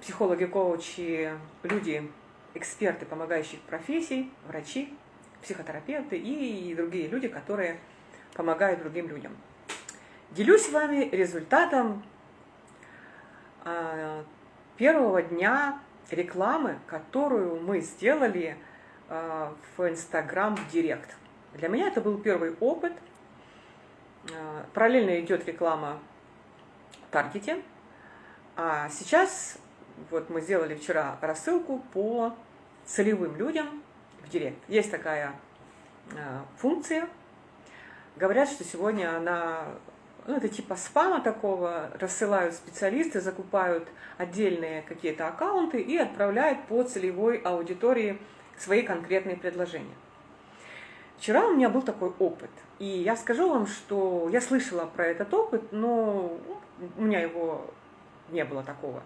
психологи, коучи, люди, эксперты помогающих профессий, врачи, психотерапевты и другие люди, которые помогают другим людям. Делюсь с вами результатом а, первого дня рекламы, которую мы сделали а, в Инстаграм в Директ. Для меня это был первый опыт. А, параллельно идет реклама в Таргете. А сейчас вот мы сделали вчера рассылку по целевым людям в Директ. Есть такая функция. Говорят, что сегодня она ну, это типа спама такого, рассылают специалисты, закупают отдельные какие-то аккаунты и отправляют по целевой аудитории свои конкретные предложения. Вчера у меня был такой опыт, и я скажу вам, что я слышала про этот опыт, но у меня его не было такого.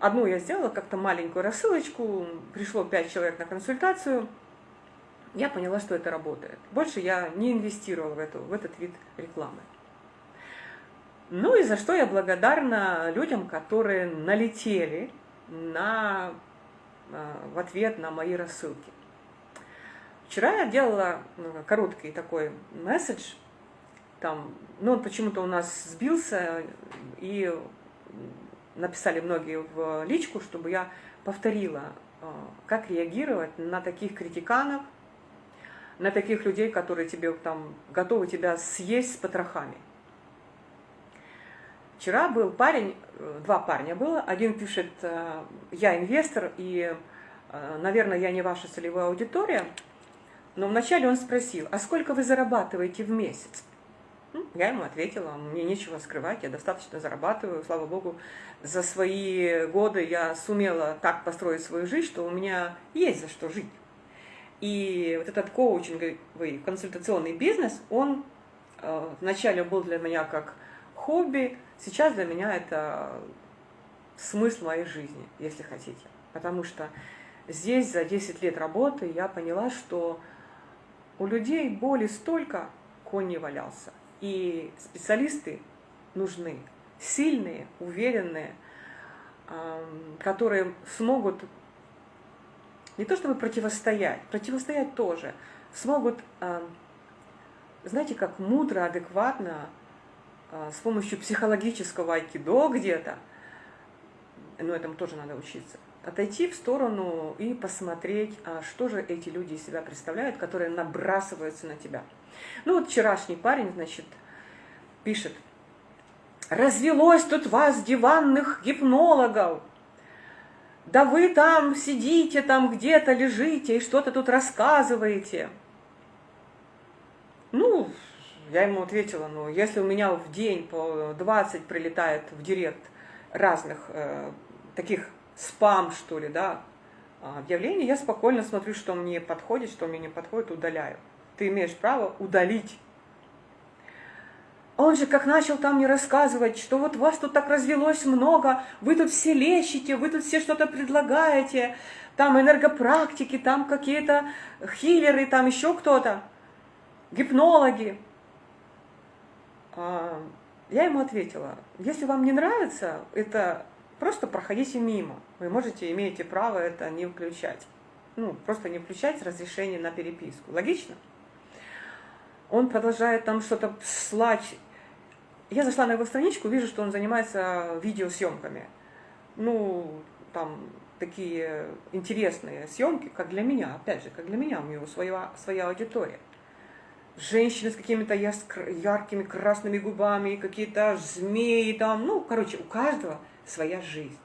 Одну я сделала, как-то маленькую рассылочку, пришло 5 человек на консультацию – я поняла, что это работает. Больше я не инвестировала в, эту, в этот вид рекламы. Ну и за что я благодарна людям, которые налетели на, а, в ответ на мои рассылки. Вчера я делала ну, короткий такой месседж, там, ну он почему-то у нас сбился, и написали многие в личку, чтобы я повторила, а, как реагировать на таких критиканов, на таких людей, которые тебе там готовы тебя съесть с потрохами. Вчера был парень, э, два парня было, один пишет, э, я инвестор, и, э, наверное, я не ваша целевая аудитория, но вначале он спросил, а сколько вы зарабатываете в месяц? Я ему ответила, мне нечего скрывать, я достаточно зарабатываю, слава богу, за свои годы я сумела так построить свою жизнь, что у меня есть за что жить. И вот этот коучинговый консультационный бизнес, он э, вначале был для меня как хобби, сейчас для меня это смысл моей жизни, если хотите. Потому что здесь за 10 лет работы я поняла, что у людей боли столько, конь не валялся. И специалисты нужны, сильные, уверенные, которые смогут не то чтобы противостоять, противостоять тоже, смогут, знаете, как мудро, адекватно, а, с помощью психологического айкидо где-то, но этому тоже надо учиться, отойти в сторону и посмотреть, а что же эти люди из себя представляют, которые набрасываются на тебя. Ну вот вчерашний парень, значит, пишет, развелось тут вас диванных гипнологов, да вы там сидите, там где-то лежите и что-то тут рассказываете. Ну, я ему ответила, ну, если у меня в день по 20 прилетает в директ разных э, таких спам, что ли, да, объявлений, я спокойно смотрю, что мне подходит, что мне не подходит, удаляю. Ты имеешь право удалить он же как начал там мне рассказывать, что вот вас тут так развелось много, вы тут все лечите, вы тут все что-то предлагаете, там энергопрактики, там какие-то хиллеры, там еще кто-то, гипнологи. А, я ему ответила, если вам не нравится, это просто проходите мимо. Вы можете, имеете право это не включать. Ну, просто не включать разрешение на переписку. Логично? Он продолжает там что-то слать я зашла на его страничку, вижу, что он занимается видеосъемками. Ну, там такие интересные съемки, как для меня, опять же, как для меня, у него своя, своя аудитория. Женщины с какими-то яркими красными губами, какие-то змеи там, ну, короче, у каждого своя жизнь.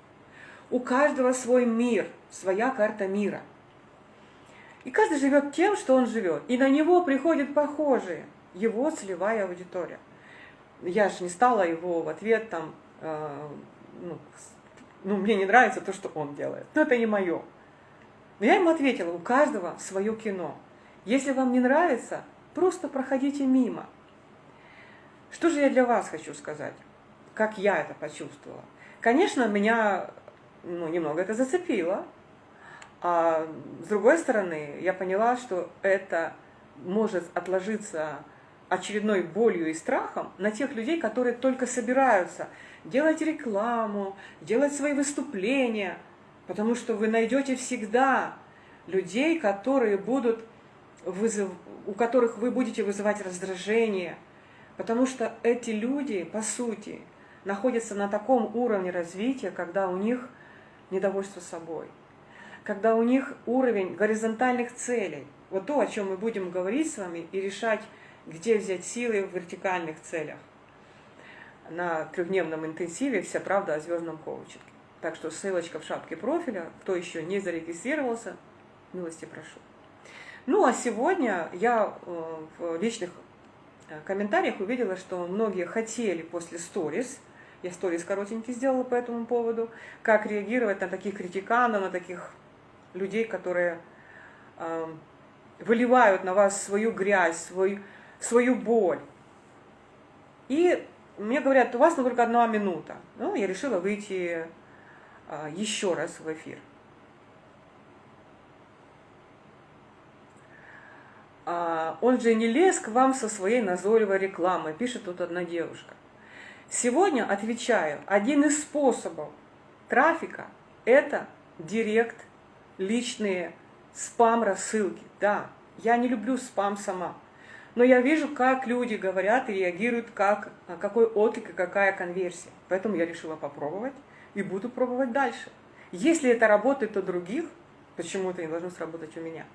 У каждого свой мир, своя карта мира. И каждый живет тем, что он живет. И на него приходят похожие, его целевая аудитория я же не стала его в ответ там, э, ну, ну, мне не нравится то, что он делает. Но это не мое. Но я ему ответила, у каждого свое кино. Если вам не нравится, просто проходите мимо. Что же я для вас хочу сказать? Как я это почувствовала? Конечно, меня ну, немного это зацепило. А с другой стороны, я поняла, что это может отложиться очередной болью и страхом на тех людей, которые только собираются делать рекламу, делать свои выступления, потому что вы найдете всегда людей, которые будут вызыв... у которых вы будете вызывать раздражение, потому что эти люди, по сути, находятся на таком уровне развития, когда у них недовольство собой, когда у них уровень горизонтальных целей. Вот то, о чем мы будем говорить с вами и решать, где взять силы в вертикальных целях. На трехдневном интенсиве «Вся правда о звездном коучинге». Так что ссылочка в шапке профиля. Кто еще не зарегистрировался, милости прошу. Ну а сегодня я э, в личных э, комментариях увидела, что многие хотели после сторис, я сторис коротенький сделала по этому поводу, как реагировать на таких критиканов, на таких людей, которые э, выливают на вас свою грязь, свой, свою боль. И мне говорят, у вас только одна минута. Ну, я решила выйти а, еще раз в эфир. А, он же не лез к вам со своей назойливой рекламой, пишет тут одна девушка. Сегодня, отвечаю, один из способов трафика – это директ, личные спам-рассылки. Да, я не люблю спам сама, но я вижу, как люди говорят и реагируют, как, какой отклик и какая конверсия. Поэтому я решила попробовать и буду пробовать дальше. Если это работает у других, почему это не должно сработать у меня?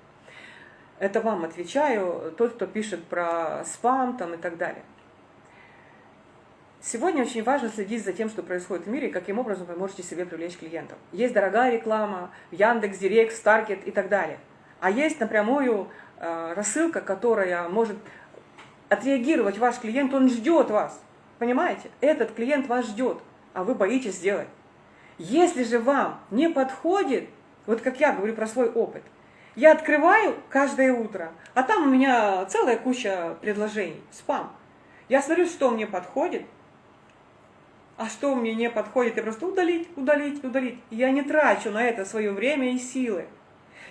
Это вам отвечаю, тот, кто пишет про спам там и так далее. Сегодня очень важно следить за тем, что происходит в мире, и каким образом вы можете себе привлечь клиентов. Есть дорогая реклама, Яндекс, Директ, Старкет и так далее. А есть напрямую э, рассылка, которая может отреагировать ваш клиент, он ждет вас. Понимаете? Этот клиент вас ждет, а вы боитесь сделать. Если же вам не подходит, вот как я говорю про свой опыт, я открываю каждое утро, а там у меня целая куча предложений, спам. Я смотрю, что мне подходит, а что мне не подходит, я просто удалить, удалить, удалить. Я не трачу на это свое время и силы.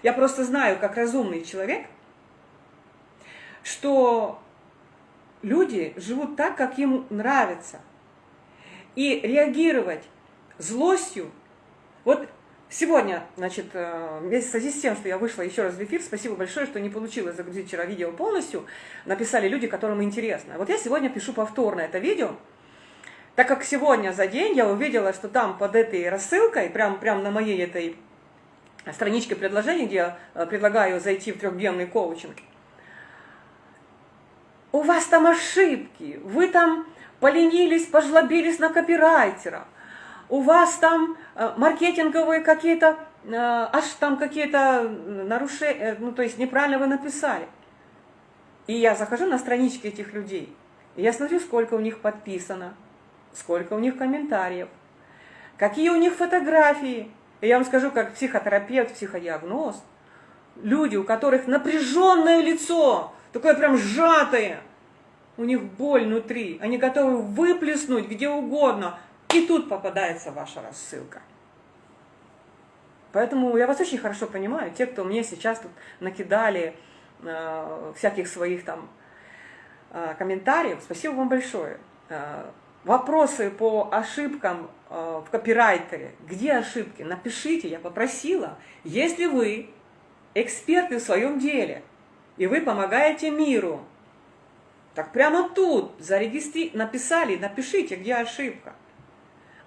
Я просто знаю, как разумный человек, что люди живут так, как им нравится. И реагировать злостью. Вот сегодня, значит, э, в связи с тем, что я вышла еще раз в эфир, спасибо большое, что не получилось загрузить вчера видео полностью, написали люди, которым интересно. Вот я сегодня пишу повторно это видео, так как сегодня за день я увидела, что там под этой рассылкой, прям, прям на моей этой страничке предложений, где я э, предлагаю зайти в трехдневный коучинг, у вас там ошибки, вы там поленились, пожлобились на копирайтера, у вас там э, маркетинговые какие-то, э, аж там какие-то нарушения, ну то есть неправильно вы написали. И я захожу на странички этих людей, и я смотрю, сколько у них подписано, сколько у них комментариев, какие у них фотографии. И я вам скажу, как психотерапевт, психодиагноз, люди, у которых напряженное лицо, такое прям сжатое, у них боль внутри, они готовы выплеснуть где угодно, и тут попадается ваша рассылка. Поэтому я вас очень хорошо понимаю, те, кто мне сейчас тут накидали э, всяких своих там э, комментариев, спасибо вам большое. Э, вопросы по ошибкам э, в копирайтере, где ошибки, напишите, я попросила. Если вы эксперты в своем деле, и вы помогаете миру, так прямо тут зарегистри... написали, напишите, где ошибка.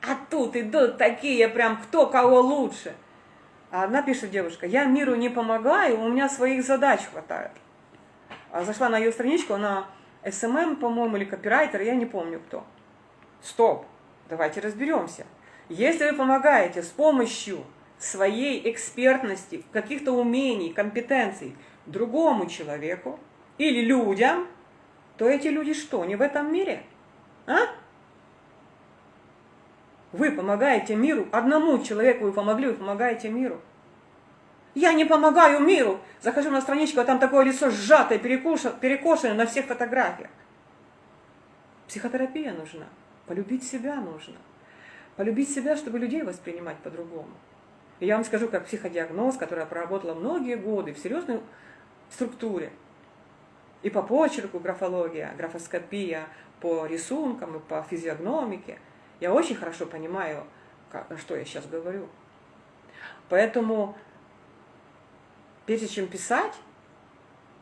А тут идут такие прям, кто кого лучше. А одна пишет девушка, я миру не помогаю, у меня своих задач хватает. А зашла на ее страничку, она SMM, по-моему, или копирайтер, я не помню кто. Стоп, давайте разберемся. Если вы помогаете с помощью своей экспертности, каких-то умений, компетенций другому человеку или людям, то эти люди что, не в этом мире? А? Вы помогаете миру, одному человеку вы помогли, вы помогаете миру. Я не помогаю миру. Захожу на страничку, а там такое лицо сжатое, перекошенное на всех фотографиях. Психотерапия нужна. Полюбить себя нужно. Полюбить себя, чтобы людей воспринимать по-другому. Я вам скажу, как психодиагноз, которая проработала многие годы в серьезной структуре. И по почерку графология, графоскопия по рисункам и по физиогномике. Я очень хорошо понимаю, что я сейчас говорю. Поэтому, прежде чем писать,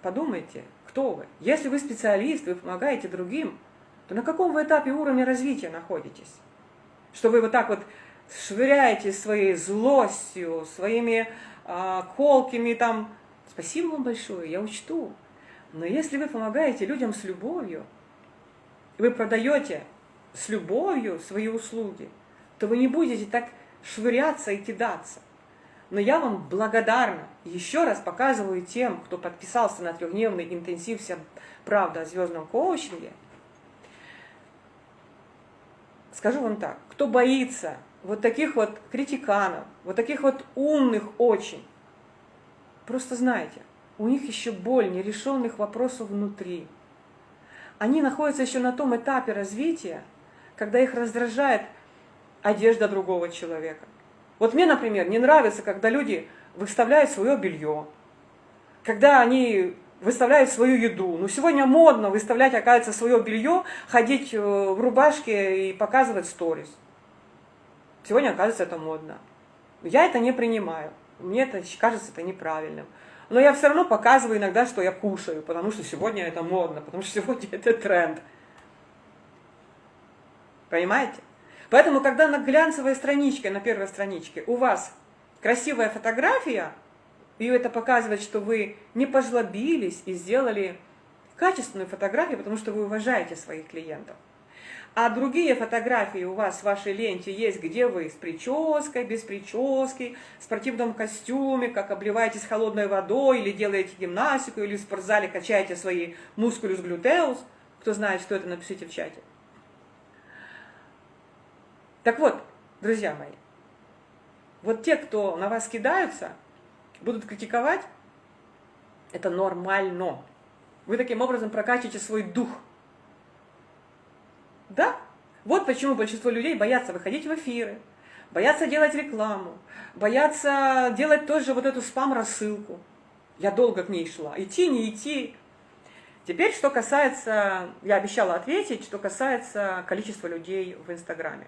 подумайте, кто вы. Если вы специалист, вы помогаете другим, то на каком вы этапе уровня развития находитесь? Что вы вот так вот швыряете своей злостью, своими а, колкими там, спасибо вам большое, я учту. Но если вы помогаете людям с любовью, вы продаете с любовью свои услуги, то вы не будете так швыряться и кидаться. Но я вам благодарна. Еще раз показываю тем, кто подписался на трехдневный интенсив «Вся правда о звездном коучинге». Скажу вам так, кто боится вот таких вот критиканов, вот таких вот умных очень, просто знайте, у них еще боль нерешенных вопросов внутри. Они находятся еще на том этапе развития, когда их раздражает одежда другого человека. Вот мне, например, не нравится, когда люди выставляют свое белье, когда они выставляют свою еду. Ну, сегодня модно выставлять, оказывается, свое белье, ходить э, в рубашке и показывать сторис. Сегодня, оказывается, это модно. Я это не принимаю. Мне это кажется это неправильным. Но я все равно показываю иногда, что я кушаю, потому что сегодня это модно, потому что сегодня это тренд. Понимаете? Поэтому, когда на глянцевой страничке, на первой страничке у вас красивая фотография, и это показывает, что вы не пожлобились и сделали качественную фотографию, потому что вы уважаете своих клиентов. А другие фотографии у вас в вашей ленте есть, где вы с прической, без прически, в спортивном костюме, как обливаетесь холодной водой, или делаете гимнастику, или в спортзале качаете свои мускулюс глютеус. Кто знает, что это, напишите в чате. Так вот, друзья мои, вот те, кто на вас кидаются, будут критиковать, это нормально. Вы таким образом прокачиваете свой дух. Да? Вот почему большинство людей боятся выходить в эфиры, боятся делать рекламу, боятся делать тоже вот эту спам-рассылку. Я долго к ней шла. Идти, не идти. Теперь, что касается, я обещала ответить, что касается количества людей в Инстаграме.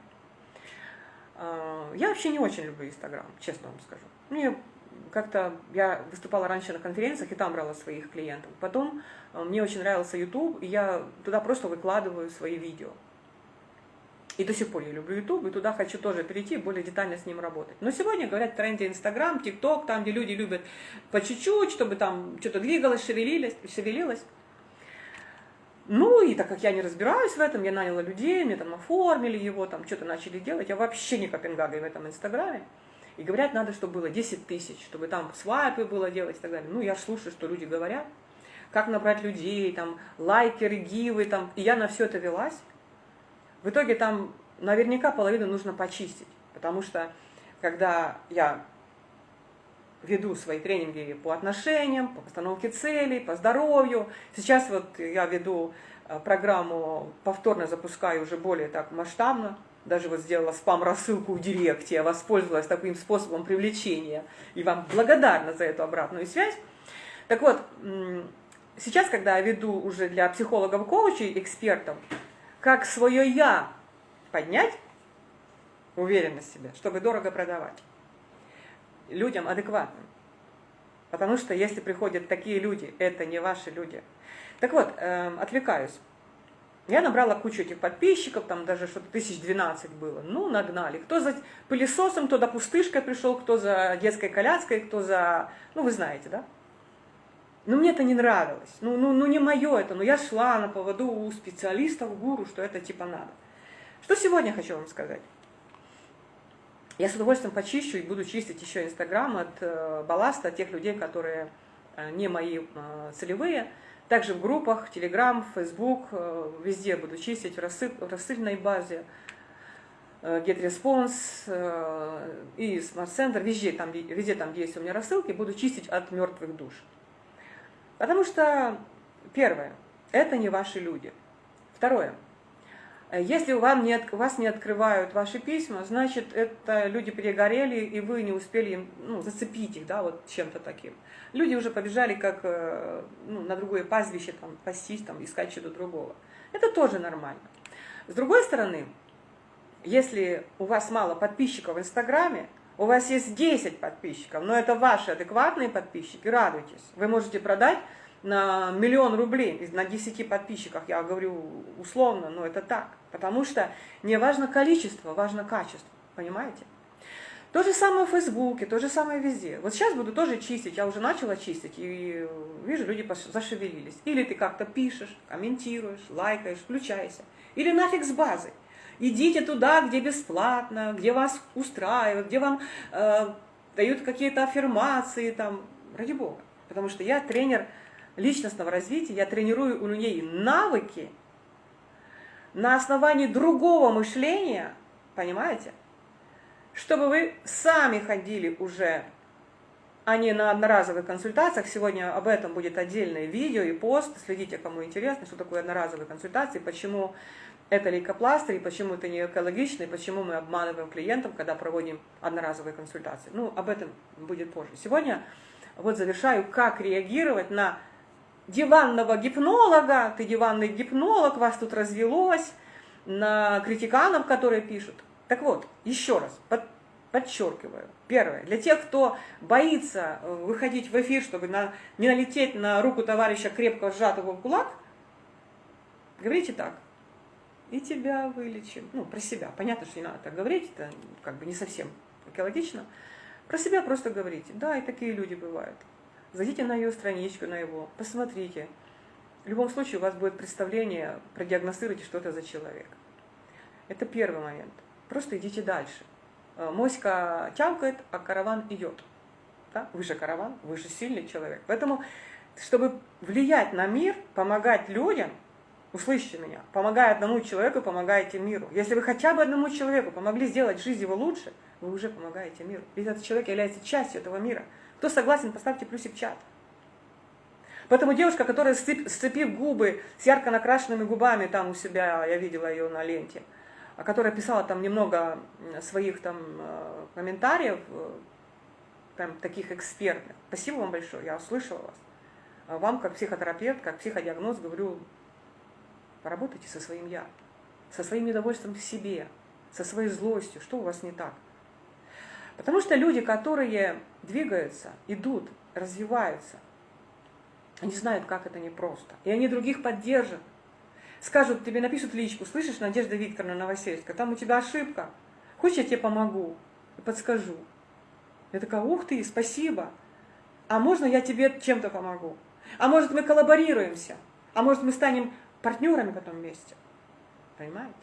А, я вообще не очень люблю Инстаграм, честно вам скажу. Мне как-то, я выступала раньше на конференциях и там брала своих клиентов. Потом а, мне очень нравился YouTube, и я туда просто выкладываю свои видео. И до сих пор я люблю YouTube, и туда хочу тоже перейти, более детально с ним работать. Но сегодня, говорят, в тренде Инстаграм, ТикТок, там, где люди любят по чуть-чуть, чтобы там что-то двигалось, шевелилось, шевелилось. Ну, и так как я не разбираюсь в этом, я наняла людей, мне там оформили его, там что-то начали делать. Я вообще не Копенгаген в этом Инстаграме. И говорят, надо, чтобы было 10 тысяч, чтобы там свайпы было делать и так далее. Ну, я слушаю, что люди говорят, как набрать людей, там, лайкеры, гивы, там. И я на все это велась. В итоге там наверняка половину нужно почистить, потому что когда я веду свои тренинги по отношениям, по постановке целей, по здоровью. Сейчас вот я веду э, программу, повторно запускаю уже более так масштабно. Даже вот сделала спам-рассылку в директе, я воспользовалась таким способом привлечения. И вам благодарна за эту обратную связь. Так вот, сейчас, когда я веду уже для психологов, коучей, экспертов, как свое «я» поднять, уверенность в себе, чтобы дорого продавать людям адекватным. Потому что если приходят такие люди, это не ваши люди. Так вот, э, отвлекаюсь. Я набрала кучу этих подписчиков, там даже что-то тысяч двенадцать было. Ну, нагнали. Кто за пылесосом, кто за пустышкой пришел, кто за детской коляской, кто за... Ну, вы знаете, да? Но мне это не нравилось. Ну, ну, ну не мое это. Но я шла на поводу у специалистов, гуру, что это типа надо. Что сегодня хочу вам сказать? Я с удовольствием почищу и буду чистить еще Инстаграм от э, балласта, от тех людей, которые э, не мои э, целевые. Также в группах, Телеграм, Фейсбук, э, везде буду чистить в, рассыл, в рассыльной базе. Э, GetResponse э, и Smart Center, везде там, везде там, есть у меня рассылки, буду чистить от мертвых душ. Потому что, первое, это не ваши люди. Второе, если вам не, вас не открывают ваши письма, значит, это люди перегорели, и вы не успели им, ну, зацепить их, да, вот чем-то таким. Люди уже побежали как э, ну, на другое пастбище, там, пастись, там, искать что-то другого. Это тоже нормально. С другой стороны, если у вас мало подписчиков в Инстаграме, у вас есть 10 подписчиков, но это ваши адекватные подписчики, радуйтесь. Вы можете продать на миллион рублей на 10 подписчиках, я говорю условно, но это так. Потому что не важно количество, важно качество, понимаете? То же самое в Фейсбуке, то же самое везде. Вот сейчас буду тоже чистить, я уже начала чистить, и вижу, люди зашевелились. Или ты как-то пишешь, комментируешь, лайкаешь, включайся. Или нафиг с базой. Идите туда, где бесплатно, где вас устраивают, где вам э, дают какие-то аффирмации, там, ради бога. Потому что я тренер личностного развития, я тренирую у людей навыки на основании другого мышления, понимаете? Чтобы вы сами ходили уже, а не на одноразовых консультациях. Сегодня об этом будет отдельное видео и пост. Следите, кому интересно, что такое одноразовые консультации, почему это лейкопластырь, почему это не экологично, и почему мы обманываем клиентов, когда проводим одноразовые консультации. Ну, об этом будет позже. Сегодня вот завершаю, как реагировать на диванного гипнолога, ты диванный гипнолог, вас тут развелось, на критиканов, которые пишут. Так вот, еще раз, под, подчеркиваю. Первое, для тех, кто боится э, выходить в эфир, чтобы на, не налететь на руку товарища крепко сжатого в кулак, говорите так. И тебя вылечим. Ну, про себя. Понятно, что не надо так говорить, это как бы не совсем экологично. Про себя просто говорите. Да, и такие люди бывают. Зайдите на ее страничку, на его, посмотрите. В любом случае у вас будет представление, продиагностируйте, что это за человек. Это первый момент. Просто идите дальше. Э, моська тявкает, а караван идет. Да? Вы же караван, вы же сильный человек. Поэтому, чтобы влиять на мир, помогать людям, услышьте меня, помогая одному человеку, помогаете миру. Если вы хотя бы одному человеку помогли сделать жизнь его лучше, вы уже помогаете миру. Ведь этот человек является частью этого мира. Кто согласен, поставьте плюсик в чат. Поэтому девушка, которая, сцепив губы с ярко накрашенными губами, там у себя, я видела ее на ленте, а которая писала там немного своих там э, комментариев, э, таких экспертных. Спасибо вам большое, я услышала вас. А вам, как психотерапевт, как психодиагноз, говорю, поработайте со своим «я», со своим недовольством в себе, со своей злостью, что у вас не так. Потому что люди, которые двигаются, идут, развиваются, они знают, как это непросто. И они других поддержат. Скажут, тебе напишут личку, слышишь, Надежда Викторовна Новосельская, там у тебя ошибка. Хочешь, я тебе помогу и подскажу? Я такая, ух ты, спасибо. А можно я тебе чем-то помогу? А может мы коллаборируемся? А может мы станем партнерами потом вместе? Понимаете?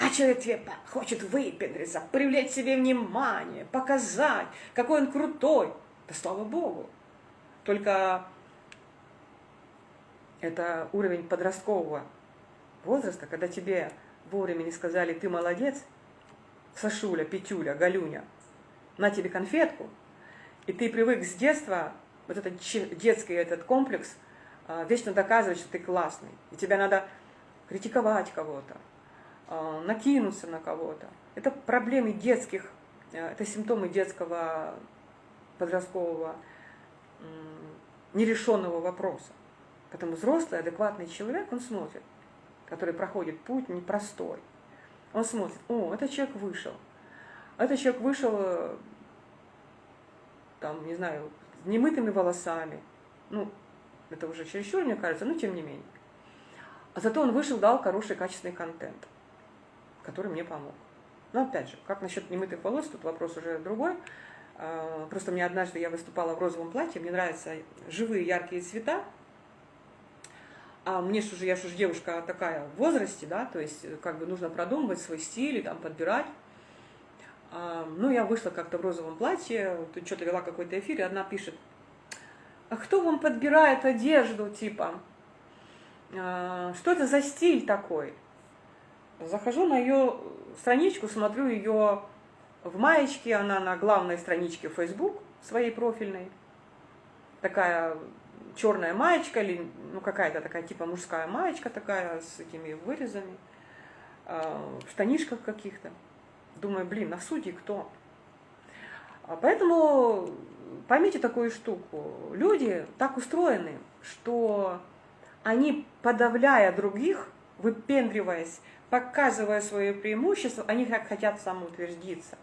А человек тебе хочет выпендриться, привлечь себе внимание, показать, какой он крутой. Да слава Богу. Только это уровень подросткового возраста, когда тебе вовремя не сказали «ты молодец», Сашуля, Петюля, Галюня, на тебе конфетку, и ты привык с детства, вот этот детский этот комплекс, а, вечно доказывать, что ты классный, и тебя надо критиковать кого-то, а, накинуться на кого-то. Это проблемы детских, э, это симптомы детского подросткового нерешенного вопроса. Потому взрослый, адекватный человек, он смотрит, который проходит путь непростой. Он смотрит, о, этот человек вышел. Этот человек вышел, э, там, не знаю, с немытыми волосами. Ну, это уже чересчур, мне кажется, но тем не менее. А зато он вышел, дал хороший, качественный контент который мне помог. Но опять же, как насчет немытых волос, тут вопрос уже другой. А, просто мне однажды я выступала в розовом платье, мне нравятся живые яркие цвета. А мне же уже, я же уже девушка такая в возрасте, да, то есть как бы нужно продумывать свой стиль там подбирать. А, ну, я вышла как-то в розовом платье, тут что-то вела какой-то эфир, и одна пишет, а кто вам подбирает одежду, типа, а, что это за стиль такой? Захожу на ее страничку, смотрю ее в маечке, она на главной страничке Facebook своей профильной. Такая черная маечка, или ну какая-то такая типа мужская маечка такая с этими вырезами. в штанишках каких-то. Думаю, блин, на судьи кто? А поэтому поймите такую штуку. Люди так устроены, что они, подавляя других, выпендриваясь, показывая свое преимущество, они хотят самоутвердиться.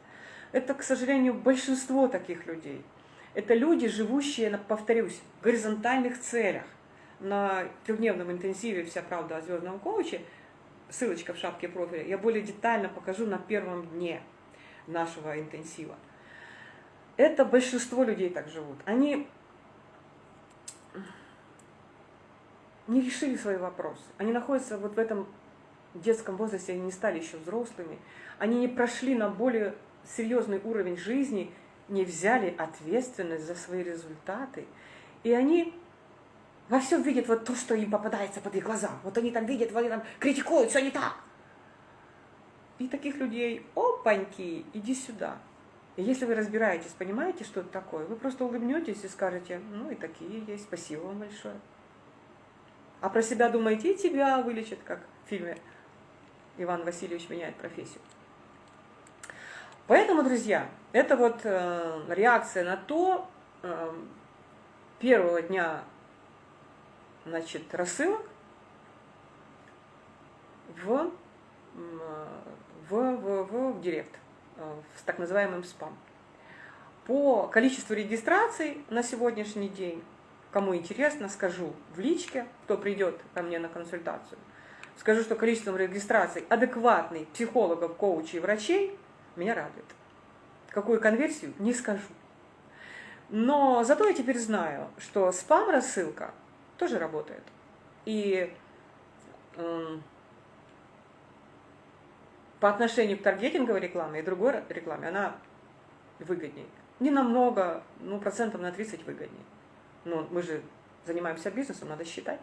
Это, к сожалению, большинство таких людей. Это люди, живущие, повторюсь, в горизонтальных целях. На трехдневном интенсиве «Вся правда о звездном коуче» ссылочка в шапке профиля, я более детально покажу на первом дне нашего интенсива. Это большинство людей так живут. Они не решили свои вопросы. Они находятся вот в этом детском возрасте, они не стали еще взрослыми. Они не прошли на более серьезный уровень жизни, не взяли ответственность за свои результаты. И они во всем видят вот то, что им попадается под их глаза. Вот они там видят, они там критикуют, все не так. И таких людей, опаньки, иди сюда. И если вы разбираетесь, понимаете, что это такое, вы просто улыбнетесь и скажете, ну и такие есть, спасибо вам большое. А про себя думаете, и тебя вылечат, как в фильме Иван Васильевич меняет профессию. Поэтому, друзья, это вот э, реакция на то, э, первого дня значит, рассылок в, в, в, в, в директ, э, с так называемым спам. По количеству регистраций на сегодняшний день, кому интересно, скажу в личке, кто придет ко мне на консультацию, скажу, что количеством регистраций адекватный психологов, коучей, врачей меня радует. Какую конверсию, не скажу. Но зато я теперь знаю, что спам-рассылка тоже работает. И э, по отношению к таргетинговой рекламе и другой рекламе она выгоднее. Не намного, ну процентов на 30 выгоднее. Но мы же занимаемся бизнесом, надо считать.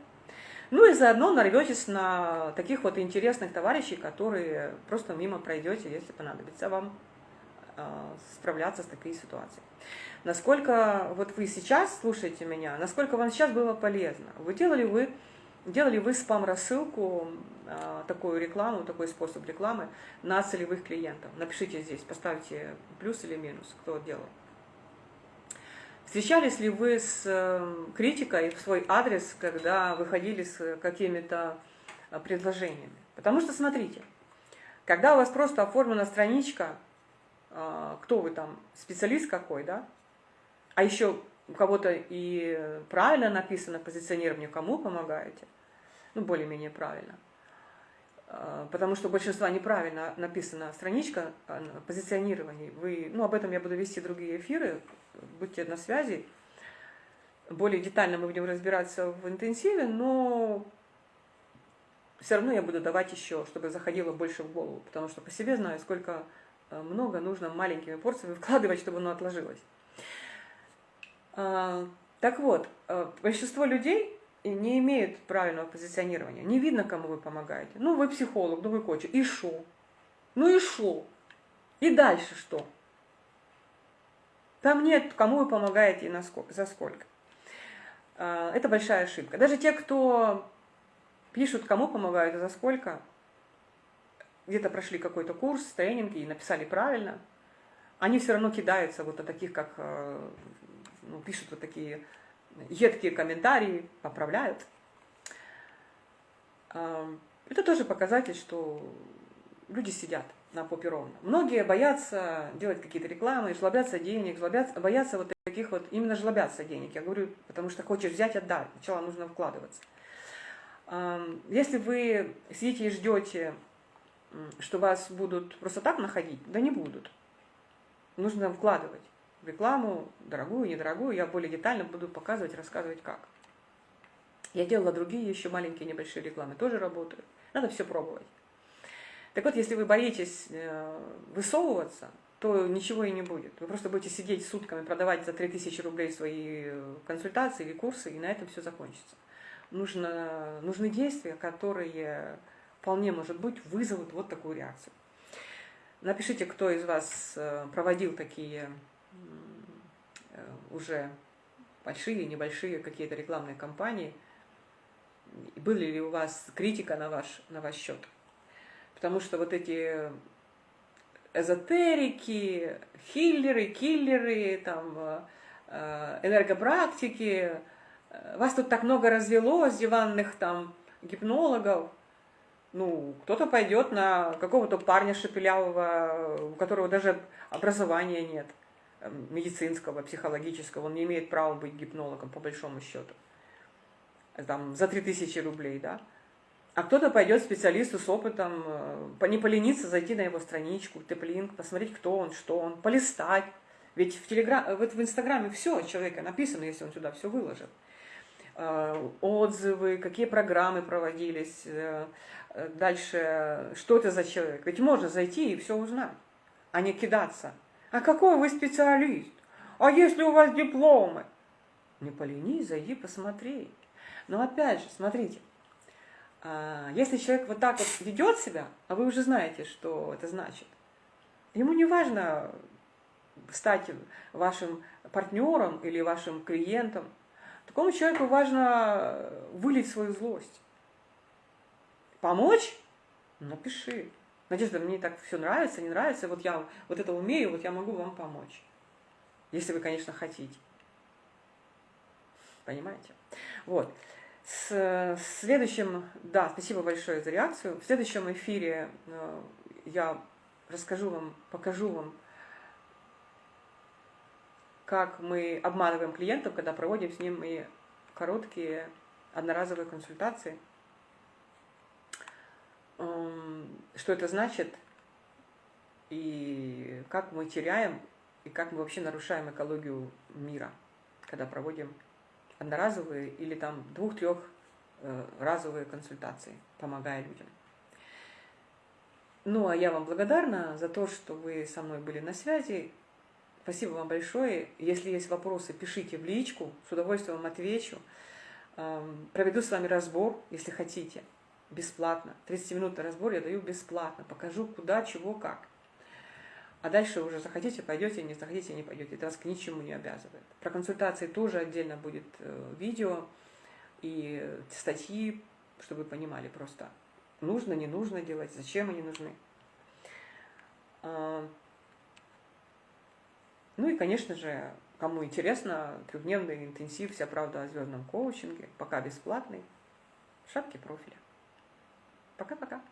Ну и заодно нарветесь на таких вот интересных товарищей, которые просто мимо пройдете, если понадобится вам э, справляться с такой ситуацией насколько вот вы сейчас слушаете меня, насколько вам сейчас было полезно. Вы делали вы, делали вы спам-рассылку, а, такую рекламу, такой способ рекламы на целевых клиентов. Напишите здесь, поставьте плюс или минус, кто делал. Встречались ли вы с эм, критикой в свой адрес, когда выходили с какими-то а, предложениями? Потому что, смотрите, когда у вас просто оформлена страничка, а, кто вы там, специалист какой, да, а еще у кого-то и правильно написано позиционирование, кому помогаете, ну, более-менее правильно. А, потому что у большинства неправильно написана страничка позиционирования. Вы, ну, об этом я буду вести другие эфиры, будьте на связи. Более детально мы будем разбираться в интенсиве, но все равно я буду давать еще, чтобы заходило больше в голову, потому что по себе знаю, сколько а, много нужно маленькими порциями вкладывать, чтобы оно отложилось. А, так вот, э, большинство людей не имеют правильного позиционирования. Не видно, кому вы помогаете. Ну, вы психолог, ну, вы коуч. И шо? Ну и шо? И дальше что? Там нет, кому вы помогаете и на сколько, за сколько. А, это большая ошибка. Даже те, кто пишут, кому помогают и за сколько, где-то прошли какой-то курс, тренинги и написали правильно, они все равно кидаются вот на таких, как э, ну, пишут вот такие едкие комментарии, поправляют. Это тоже показатель, что люди сидят на попе ровно. Многие боятся делать какие-то рекламы, жлобятся денег, жлобятся, боятся вот таких вот, именно жлобятся денег. Я говорю, потому что хочешь взять, отдай. Сначала нужно вкладываться. Если вы сидите и ждете, что вас будут просто так находить, да не будут. Нужно вкладывать рекламу, дорогую, недорогую, я более детально буду показывать, рассказывать как. Я делала другие еще маленькие небольшие рекламы, тоже работают. Надо все пробовать. Так вот, если вы боитесь э, высовываться, то ничего и не будет. Вы просто будете сидеть сутками, продавать за 3000 рублей свои консультации или курсы, и на этом все закончится. Нужно, нужны действия, которые вполне, может быть, вызовут вот такую реакцию. Напишите, кто из вас э, проводил такие Э, уже большие, небольшие какие-то рекламные кампании. Были ли у вас критика на ваш, на ваш счет? Потому что вот эти эзотерики, хиллеры, киллеры, там, э, энергопрактики, э, вас тут так много развелось, диванных там гипнологов, ну, кто-то пойдет на какого-то парня шепелявого, у которого даже образования нет, э, медицинского, психологического, он не имеет права быть гипнологом, по большому счету. Там, за 3000 рублей, да. А кто-то пойдет специалисту с опытом, э, не полениться, зайти на его страничку, теплинг, посмотреть, кто он, что он, полистать. Ведь в, телеграм, вот в Инстаграме все человека написано, если он сюда все выложит. Э, отзывы, какие программы проводились, э, дальше, что это за человек. Ведь можно зайти и все узнать, а не кидаться. А какой вы специалист? А если у вас дипломы? Не поленись, зайди посмотри. Но опять же, смотрите, если человек вот так вот ведет себя, а вы уже знаете, что это значит, ему не важно стать вашим партнером или вашим клиентом. Такому человеку важно вылить свою злость. Помочь? Напиши. Надежда, мне так все нравится, не нравится, вот я вот это умею, вот я могу вам помочь. Если вы, конечно, хотите. Понимаете? Вот. С следующим, да, спасибо большое за реакцию. В следующем эфире э, я расскажу вам, покажу вам, как мы обманываем клиентов, когда проводим с ними короткие одноразовые консультации. Эм, что это значит и как мы теряем, и как мы вообще нарушаем экологию мира, когда проводим одноразовые или там двух-трех э, разовые консультации, помогая людям. Ну, а я вам благодарна за то, что вы со мной были на связи. Спасибо вам большое. Если есть вопросы, пишите в личку, с удовольствием вам отвечу. Эм, проведу с вами разбор, если хотите, бесплатно. 30-минутный разбор я даю бесплатно. Покажу, куда, чего, как. А дальше уже захотите, пойдете, не захотите, не пойдете. Это вас к ничему не обязывает. Про консультации тоже отдельно будет э, видео и статьи, чтобы вы понимали просто, нужно, не нужно делать, зачем они нужны. А, ну и, конечно же, кому интересно, трехдневный интенсив «Вся правда о звездном коучинге», пока бесплатный, в шапке профиля. Пока-пока.